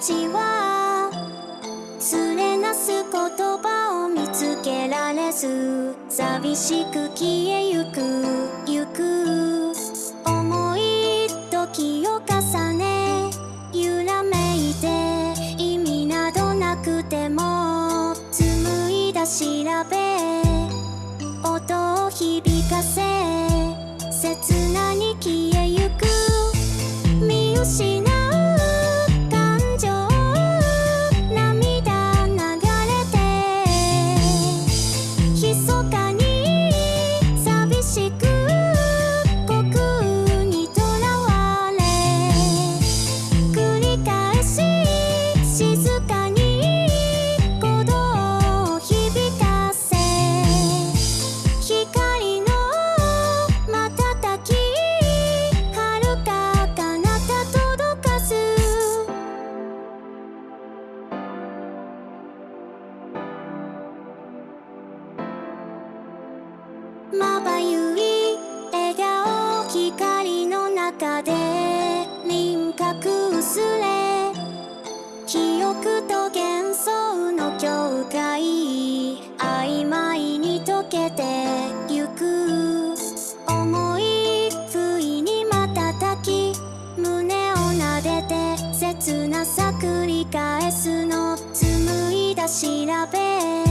ちは連れなす言葉を見つけられず寂しく消えゆくゆく。思い時を重ね揺らめいて意味などなくても紡いだ調べ中で輪郭薄れ記憶と幻想の境界曖昧に溶けてゆく思い不意に瞬き胸を撫でて切なさ繰り返すの紡いだ調べ